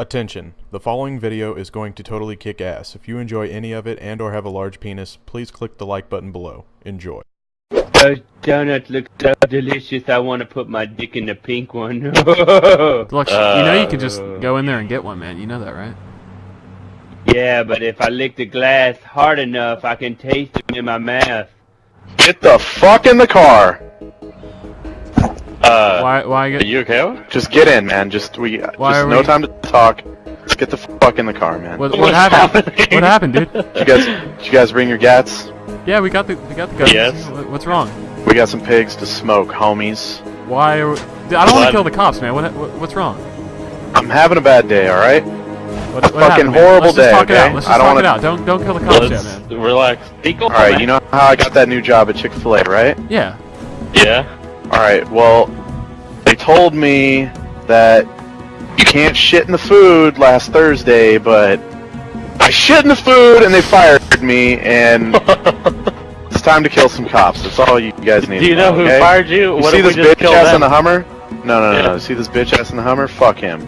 Attention, the following video is going to totally kick ass. If you enjoy any of it and or have a large penis, please click the like button below. Enjoy. Those donuts look so delicious. I want to put my dick in the pink one. Look, you know you can just uh. go in there and get one, man. You know that, right? yeah, but if I lick the glass hard enough, I can taste it in my mouth. Get the fuck in the car. Uh, Why? Why are get? you okay? Just get in, man. Just we. Why just no we- time to talk. Let's get the fuck in the car, man. What, what happened? What happened, dude? Did you guys? Did you guys bring your gats? Yeah, we got the we got the guns. Yes. What's wrong? We got some pigs to smoke, homies. Why? Are we, Dude, I don't want to kill the cops, man. What, what what's wrong? I'm having a bad day, all right? What, what fucking happened, man? horrible Let's just day, talk it out. Let's I just don't talk wanna- it out. Don't don't kill the cops yet, man. relax. All right. You know how I got that new job at Chick Fil A, right? Yeah. Yeah. All right. Well, they told me that you can't shit in the food last Thursday, but I shit in the food and they fired me, and it's time to kill some cops. That's all you guys need. Do you to know who okay? fired you? You see this bitch ass them? in the Hummer? No, no, no, Yeah. no. See this bitch ass in the Hummer? Fuck him.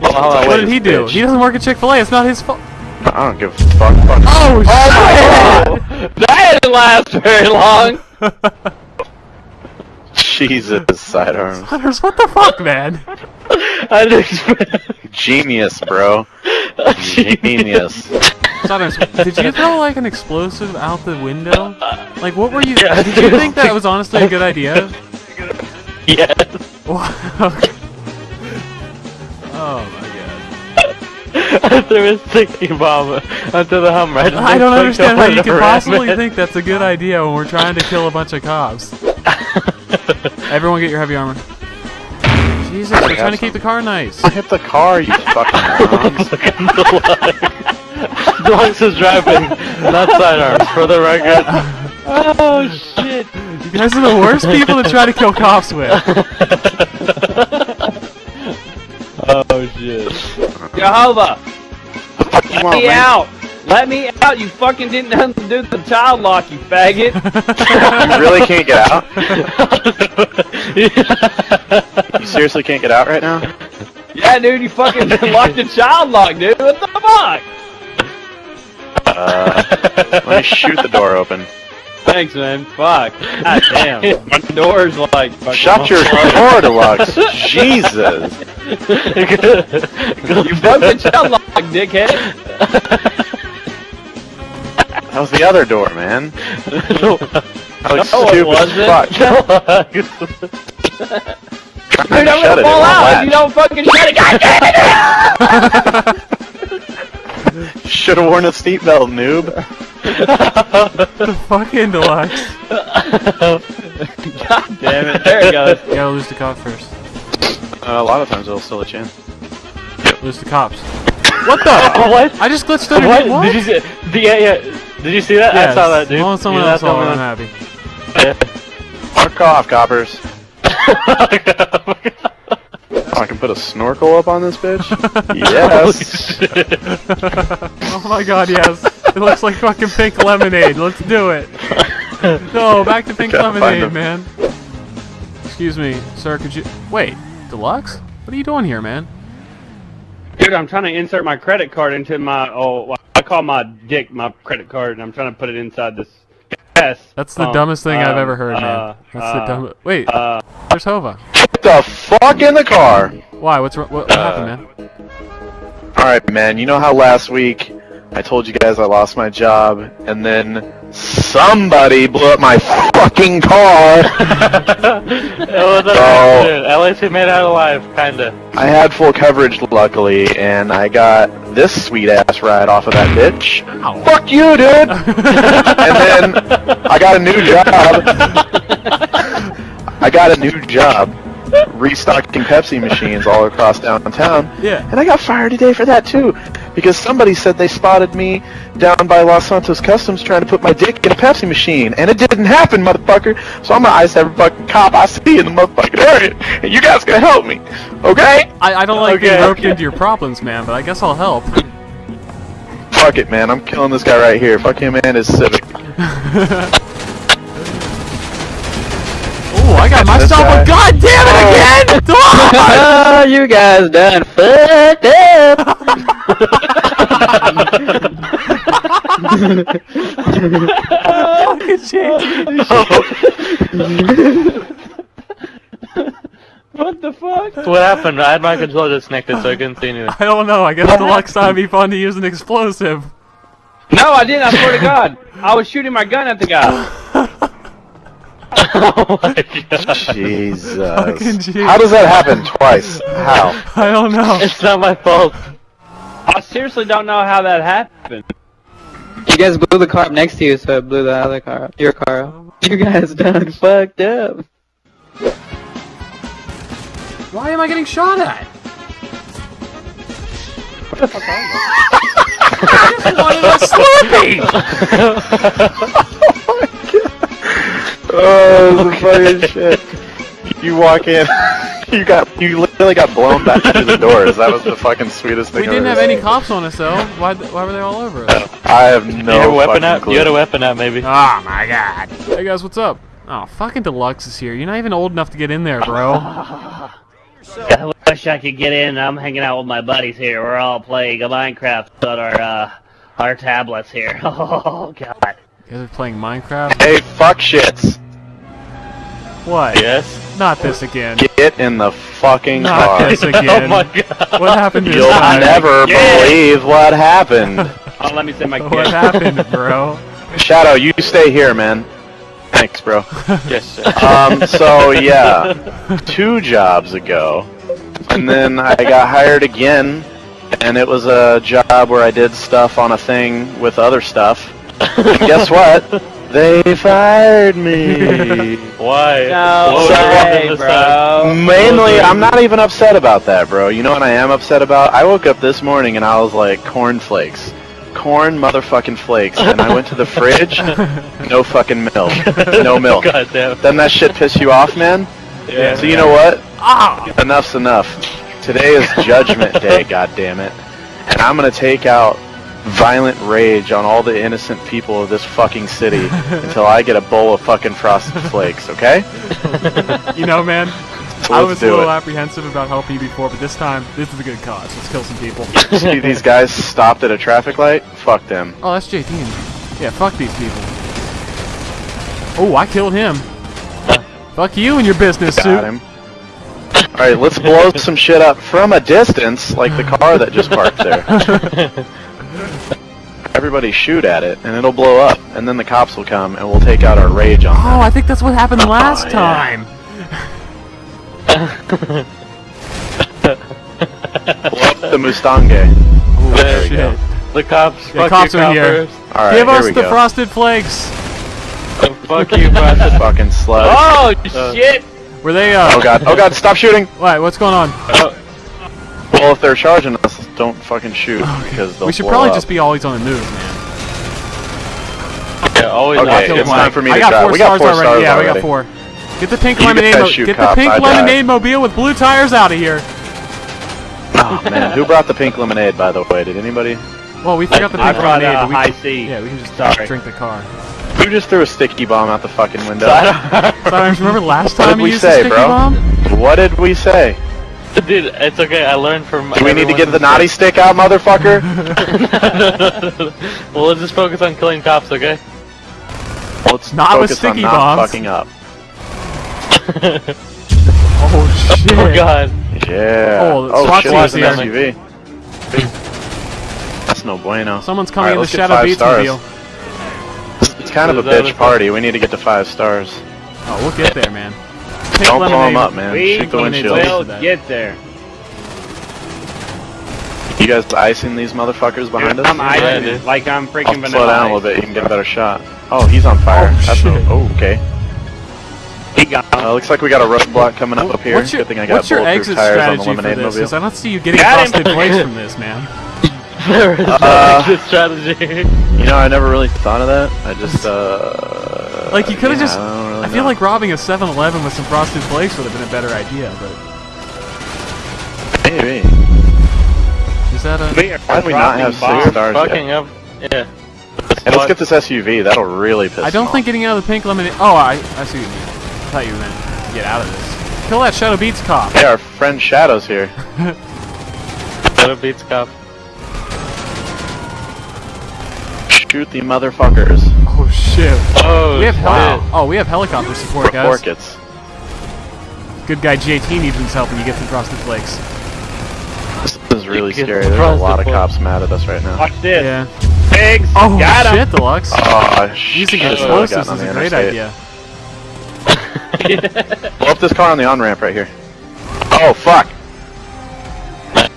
What did he do? bitch. He doesn't work at Chick Fil A. It's not his fault. I don't give a fuck. fuck. Oh, oh That didn't last very long. Jesus, sidearm. Hunters, what the fuck, man? I didn't expect. Genius, bro. Genius. Hunters, did you throw like an explosive out the window? Like, what were you? Yeah, did you think that was honestly a good idea? Yes. Wow. oh my god. I threw a sticky bomb onto the Hummer. just I don't understand how you going could possibly it. think that's a good idea when we're trying to kill a bunch of cops. Everyone get your heavy armor. Jesus, we're trying to keep the car nice. I hit the car, you fucking The Deluxe is driving, not sidearms, for the record. Oh shit! You guys are the worst people to try to kill cops with. Oh shit! Jehovah, Fuck you me out! Let me out! You fucking didn't undo the child lock, you faggot! You really can't get out? You seriously can't get out right now? yeah, dude, you fucking locked the child lock, dude. What the fuck? Uh, let me shoot the door open. Thanks, man. Fuck. God damn. My door's like fucking. Shut your door, to Deluxe. Jesus. You broke the child lock, dickhead. That was the other door, man. I was No, it stupid wasn't. fuck. Dude, to I'm gonna it, fall it out if you don't fucking shut it. God damn it! Should have worn a seatbelt, noob. the fucking deluxe. God damn it! There it goes. You gotta lose the cop first. Uh, a lot of times it'll still let you in. Lose the cops. What the? what? I just glitched under What? What? Did you see? the- Yeah, yeah. Did you see that? I saw that, dude. Well, when someone You else know saw it, I'm happy. Fuck off, coppers. Oh, I can put a snorkel up on this bitch? yes. Oh my god, yes. It looks like fucking pink lemonade. Let's do it. No, back to pink lemonade, man. Excuse me, sir, could you... Wait, Deluxe? What are you doing here, man? Dude, I'm trying to insert my credit card into my oh, I call my dick my credit card, and I'm trying to put it inside this. Yes. That's the um, dumbest thing I've um, ever heard, man. uh, That's uh, the dumbest... Wait, Uh, there's Hova. Get the fuck in the car! Why? What's wrong? What, what happened, man? Alright, man, you know how last week I told you guys I lost my job, and then somebody blew up my fucking car? it was So-. At least he made it out alive, kinda. I had full coverage, luckily, and I got this sweet ass ride off of that bitch. Ow. Fuck you, dude! and then I got a new job. I got a new job restocking Pepsi machines all across downtown. Yeah. And I got fired today for that too. Because somebody said they spotted me down by Los Santos Customs trying to put my dick in a Pepsi machine. And it didn't happen, motherfucker. So I'm gonna ice every fucking cop I see in the motherfucking area. And you guys gonna help me. Okay? I, I don't like being Okay. roped into your problems, man, but I guess I'll help. Fuck it, man. I'm killing this guy right here. Fuck him and his Civic. I got myself a goddamn it again! Oh, you guys done fucked up! Look at you! What the fuck? What happened? I had my controller disconnected, so I couldn't see anything. I don't know. I guess the next time be fun to use an explosive. No, I didn't. I swear to God. I was shooting my gun at the guy oh my god. Jesus. Fucking Jesus. How does that happen twice? How? I don't know. It's not my fault. I seriously don't know how that happened. You guys blew the car up next to you, so it blew the other car up. Your car up. You guys done fucked up. Why am I getting shot at? What the fuck are you? I just wanted a Slurpee! Oh, the funniest shit. You walk in, you got, you literally got blown back through the doors. That was the fucking sweetest thing We I've didn't ever have any cops on us though. Why, why were they all over us? I have you no had a weapon fucking out? clue. You had a weapon out, maybe. Oh my god. Hey guys, what's up? Oh, fucking Deluxe is here. You're not even old enough to get in there, bro. I wish I could get in. I'm hanging out with my buddies here. We're all playing Minecraft on our uh, our tablets here. Oh god. You guys are playing Minecraft? Hey, fuck shits. What? Yes. Not this again. Get in the fucking Not car. this Oh my god. What happened this You'll time? never Yeah. believe what happened. Oh, let me say my kid. What happened, bro? Shadow, you stay here, man. Thanks, bro. Yes, sir. Um, so yeah, two jobs ago, and then I got hired again, and it was a job where I did stuff on a thing with other stuff. And guess what? They fired me. Why? No What was way, wrong this time? Mainly, I'm not even upset about that, bro. You know what I am upset about? I woke up this morning and I was like, cornflakes. Corn motherfucking flakes. And I went to the fridge, no fucking milk. No milk. God damn. Doesn't that shit piss you off, man? Yeah. So you know what? Ah! Enough's enough. Today is Judgment Day, God damn it, and I'm gonna take out violent rage on all the innocent people of this fucking city until I get a bowl of fucking frosted flakes. Okay? You know, man, So I let's was a little it. apprehensive about helping you before, but this time, this is a good cause. Let's kill some people. See these guys stopped at a traffic light? Fuck them. Oh, that's JT. Yeah, fuck these people. Oh, I killed him. fuck you and your business Got suit. him. All right, let's blow some shit up from a distance, like the car that just parked there. Everybody shoot at it, and it'll blow up, and then the cops will come, and we'll take out our rage on them. Oh, I think that's what happened last yeah. time. Blow up the Mustange. Oh, There we go. The cops. The fuck cops you, are here. All right, Give here us we the go. frosted flakes. Oh, fuck you, bastard. Fucking slug. Oh Uh, shit! Were they, uh... Oh god, oh god, stop shooting! What, what's going on? Well, if they're charging us, don't fucking shoot, because they'll we should blow probably up. just be always on the move, man. Yeah, always Okay, I'll watch kill it. it's time for me I to got try. four We got stars four already. stars yeah, we got four. Get the pink You lemonade. guys shoot get cops, the pink I drive. lemonade mobile with blue tires out of here. Oh man, who brought the pink lemonade, by the way? Did anybody? Well, we forgot the I pink brought lemonade, a but we uh, high C. yeah, we can just Sorry. drink the car. Who just threw a sticky bomb out the fucking window? Cyrus, remember last What time did you we used say, the sticky bro? bomb? What did we say? Dude, it's okay. I learned from. Do we need to get the naughty stick out, motherfucker? mistakes. well, let's just focus on killing cops, okay? Let's Not with focus on sticky not fucking up. Oh shit! Oh god. Yeah. Oh, oh SWAT shit, team's that's an. SUV. That's no bueno. Someone's coming Alright, in the Shadow five Beats stars. mobile. It's kind of a bitch what- party. We need to get to five stars. Oh, we'll get there, man. Pink Don't blow lemonade. them up, man. We Shoot the lemonade windshield. will get there. You guys icing these motherfuckers behind us? I'm Yeah, icing dude. like I'm freaking I'll freaking slow vanilla. down a little bit. You can get a better shot. Oh, he's on fire. Oh, That's no, shit. oh, okay. He got Uh, looks like we got a roadblock coming up up here. What's your, Good thing I got what's your bulletproof exit tires on the strategy for lemonade this? mobile. Because I don't see you getting Got him. busted place from this, man. There is Uh, no exit strategy. You know, I never really thought of that. I just, uh... Like, you coulda yeah, just- I, don't really I feel like robbing a 7-Eleven with some frosted flakes would have been a better idea, but Maybe. is that a... We are Why do we not have dropping six stars Fucking yet? up. Yeah. Hey, let's get this SUV. That'll really piss I don't him think off. getting out of the pink lemonade... Oh, I, I see what you mean. I thought you meant get out of this. Kill that Shadow Beats cop. Hey, our friend Shadow's here. Shadow beats cop. Shoot shoot the motherfuckers. Oh shit. Oh, We have heli- shit. Oh, we have helicopter support, guys. Orchids. Good guy JT needs his help when you get some frosted flakes. This is really scary. There's a frosted lot of flakes. cops mad at us right now. Watch this. Yeah. Pigs. Oh Got 'em. shit, deluxe. Oh, Using shit. explosives Gotten on is a great interstate. idea. Blow up this car on the on ramp right here. Oh fuck!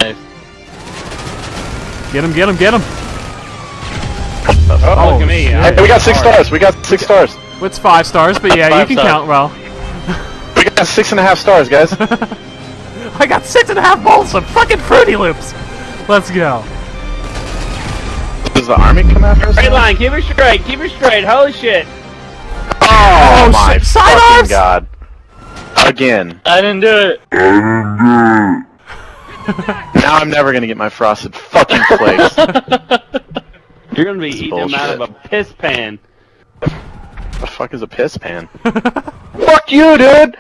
Nice. Get him, get him, get him. Oh, Oh, look at oh, me. shit. Hey, we got six stars. We got six stars. What's five stars? But yeah, you can stars. count well. We got six and a half stars, guys. I got six and a half bowls of fucking Fruity Loops. Let's go. Does the army come after us? Straight line. Keep it straight. Keep it straight. Holy shit. Oh, Oh, my shit, side fucking arms! god! Again. I didn't do it. Now I'm never gonna get my frosted fucking flakes. You're gonna be eating them out of a piss pan. the fuck is a piss pan? fuck you, dude!